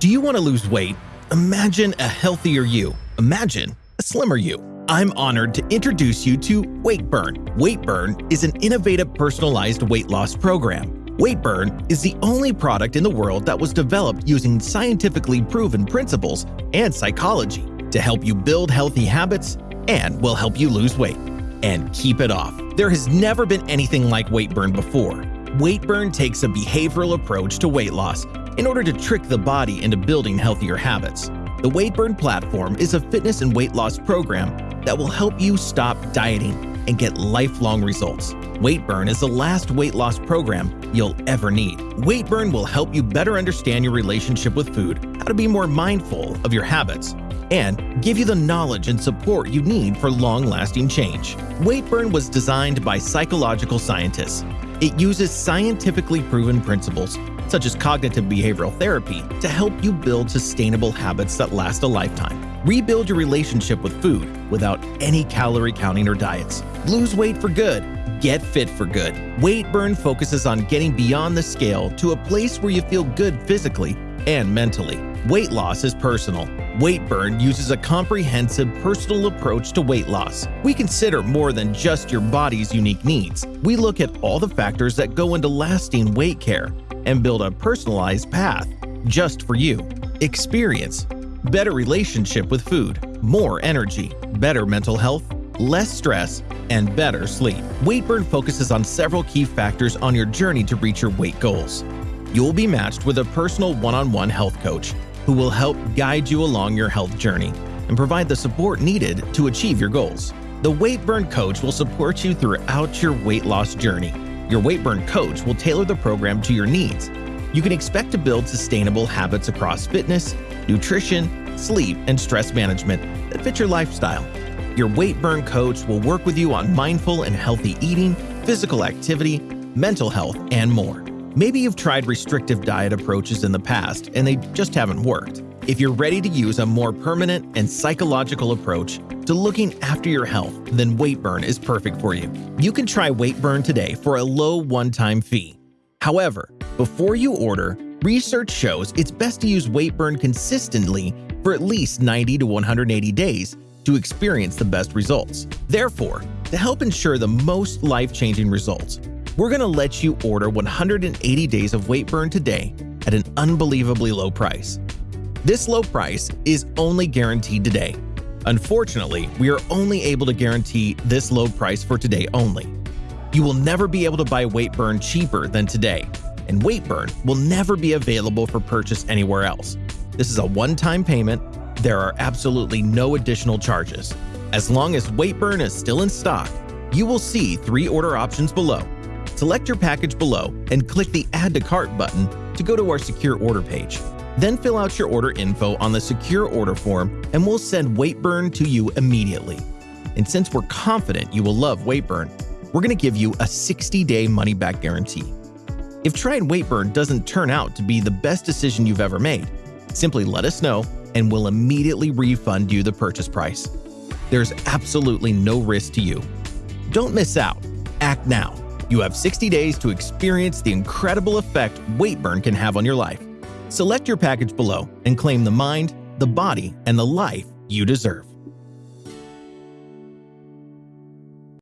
Do you want to lose weight? Imagine a healthier you. Imagine a slimmer you. I'm honored to introduce you to Weight Burn. Weight Burn is an innovative personalized weight loss program. Weight Burn is the only product in the world that was developed using scientifically proven principles and psychology to help you build healthy habits and will help you lose weight and keep it off. There has never been anything like Weight Burn before. Weight Burn takes a behavioral approach to weight loss in order to trick the body into building healthier habits. The Weight Burn platform is a fitness and weight loss program that will help you stop dieting and get lifelong results. Weight Burn is the last weight loss program you'll ever need. Weight Burn will help you better understand your relationship with food, how to be more mindful of your habits, and give you the knowledge and support you need for long-lasting change. Weight Burn was designed by psychological scientists. It uses scientifically proven principles such as cognitive behavioral therapy, to help you build sustainable habits that last a lifetime. Rebuild your relationship with food without any calorie counting or diets. Lose weight for good. Get fit for good. Weight Burn focuses on getting beyond the scale to a place where you feel good physically and mentally. Weight loss is personal. Weight Burn uses a comprehensive personal approach to weight loss. We consider more than just your body's unique needs. We look at all the factors that go into lasting weight care and build a personalized path just for you. Experience better relationship with food, more energy, better mental health, less stress, and better sleep. Weight Burn focuses on several key factors on your journey to reach your weight goals. You'll be matched with a personal one-on-one -on -one health coach who will help guide you along your health journey and provide the support needed to achieve your goals. The Weight Burn coach will support you throughout your weight loss journey your Weight Burn coach will tailor the program to your needs. You can expect to build sustainable habits across fitness, nutrition, sleep, and stress management that fit your lifestyle. Your Weight Burn coach will work with you on mindful and healthy eating, physical activity, mental health, and more. Maybe you've tried restrictive diet approaches in the past and they just haven't worked. If you're ready to use a more permanent and psychological approach to looking after your health, then Weight Burn is perfect for you. You can try Weight Burn today for a low one-time fee. However, before you order, research shows it's best to use Weight Burn consistently for at least 90 to 180 days to experience the best results. Therefore, to help ensure the most life-changing results, we're going to let you order 180 days of Weight Burn today at an unbelievably low price. This low price is only guaranteed today. Unfortunately, we are only able to guarantee this low price for today only. You will never be able to buy Weight Burn cheaper than today, and Weight Burn will never be available for purchase anywhere else. This is a one-time payment. There are absolutely no additional charges. As long as Weight Burn is still in stock, you will see three order options below. Select your package below and click the Add to Cart button to go to our secure order page. Then fill out your order info on the secure order form and we'll send Weightburn to you immediately. And since we're confident you will love Weightburn, we're going to give you a 60-day money-back guarantee. If trying Weightburn doesn't turn out to be the best decision you've ever made, simply let us know and we'll immediately refund you the purchase price. There's absolutely no risk to you. Don't miss out. Act now. You have 60 days to experience the incredible effect Weight Burn can have on your life. Select your package below and claim the mind, the body, and the life you deserve.